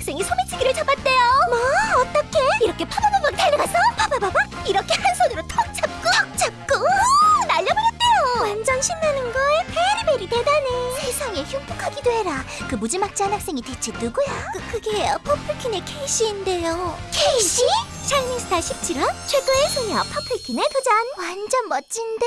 학생이 소매치기를 잡았대요. 뭐? 어떻게? 이렇게 파바바박 달려가서 파바바박 이렇게 한 손으로 턱 잡고 턱 잡고 우! 날려버렸대요. 완전 신나는 걸. very very 대단해. 세상에 흉폭하기도 해라. 그 무지막지한 학생이 대체 누구야? 그 그게 퍼플킨의 케이시인데요. 케이시? 샤이닝스타 17화 최고의 소녀 퍼플킨의 도전. 완전 멋진데.